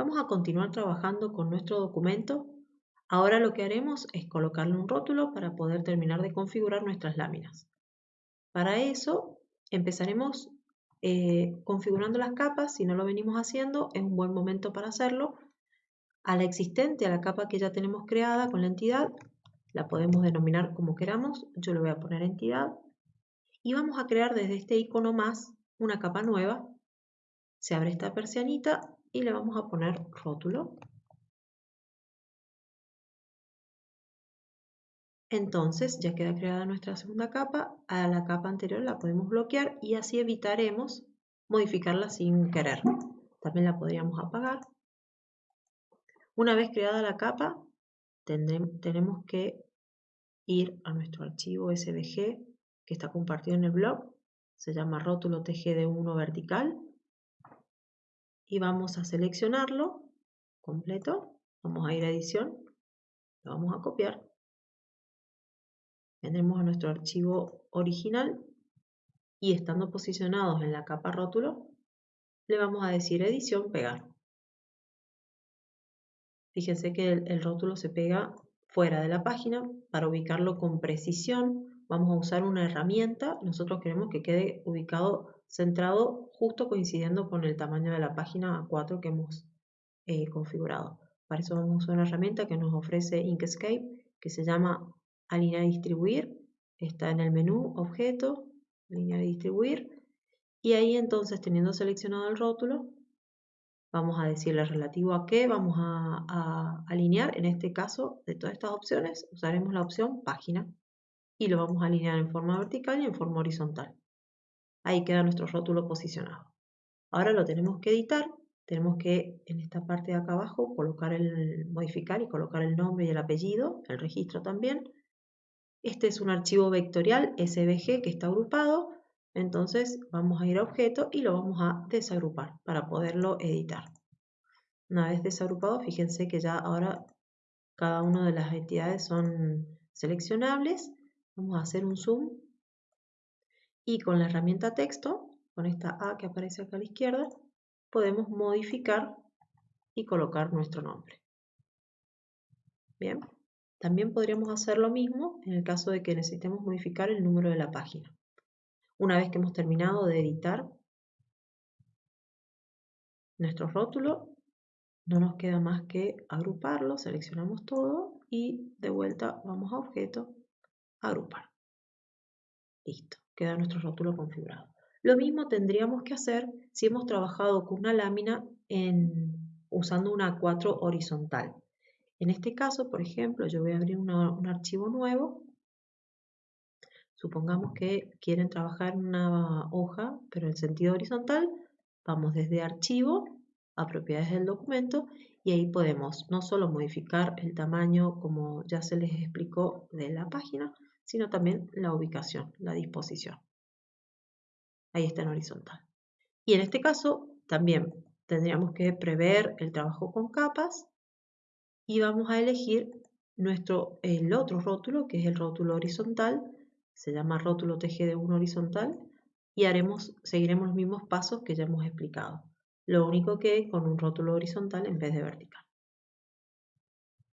Vamos a continuar trabajando con nuestro documento. Ahora lo que haremos es colocarle un rótulo para poder terminar de configurar nuestras láminas. Para eso empezaremos eh, configurando las capas. Si no lo venimos haciendo, es un buen momento para hacerlo. A la existente, a la capa que ya tenemos creada con la entidad, la podemos denominar como queramos. Yo le voy a poner entidad. Y vamos a crear desde este icono más una capa nueva. Se abre esta persianita y le vamos a poner rótulo. Entonces ya queda creada nuestra segunda capa, a la capa anterior la podemos bloquear y así evitaremos modificarla sin querer. También la podríamos apagar. Una vez creada la capa, tenemos que ir a nuestro archivo SVG que está compartido en el blog. Se llama rótulo TGD1 vertical y vamos a seleccionarlo completo. Vamos a ir a edición, lo vamos a copiar. Vendremos a nuestro archivo original y estando posicionados en la capa rótulo, le vamos a decir edición, pegar. Fíjense que el, el rótulo se pega fuera de la página. Para ubicarlo con precisión, vamos a usar una herramienta. Nosotros queremos que quede ubicado centrado justo coincidiendo con el tamaño de la página A4 que hemos eh, configurado. Para eso vamos a usar una herramienta que nos ofrece Inkscape que se llama alinear y distribuir. Está en el menú objeto, alinear y distribuir. Y ahí entonces teniendo seleccionado el rótulo, vamos a decirle relativo a qué vamos a, a alinear. En este caso, de todas estas opciones, usaremos la opción página y lo vamos a alinear en forma vertical y en forma horizontal. Ahí queda nuestro rótulo posicionado. Ahora lo tenemos que editar. Tenemos que en esta parte de acá abajo colocar el modificar y colocar el nombre y el apellido, el registro también. Este es un archivo vectorial SVG que está agrupado. Entonces vamos a ir a objeto y lo vamos a desagrupar para poderlo editar. Una vez desagrupado, fíjense que ya ahora cada una de las entidades son seleccionables. Vamos a hacer un zoom y con la herramienta texto, con esta A que aparece acá a la izquierda, podemos modificar y colocar nuestro nombre. Bien, también podríamos hacer lo mismo en el caso de que necesitemos modificar el número de la página. Una vez que hemos terminado de editar nuestro rótulo, no nos queda más que agruparlo, seleccionamos todo y de vuelta vamos a objeto, agrupar. Listo queda nuestro rótulo configurado. Lo mismo tendríamos que hacer si hemos trabajado con una lámina en, usando una A4 horizontal. En este caso, por ejemplo, yo voy a abrir un archivo nuevo. Supongamos que quieren trabajar una hoja, pero en sentido horizontal. Vamos desde archivo a propiedades del documento y ahí podemos no solo modificar el tamaño como ya se les explicó de la página, sino también la ubicación, la disposición. Ahí está en horizontal. Y en este caso también tendríamos que prever el trabajo con capas y vamos a elegir nuestro, el otro rótulo, que es el rótulo horizontal, se llama rótulo TGD1 horizontal, y haremos, seguiremos los mismos pasos que ya hemos explicado. Lo único que con un rótulo horizontal en vez de vertical.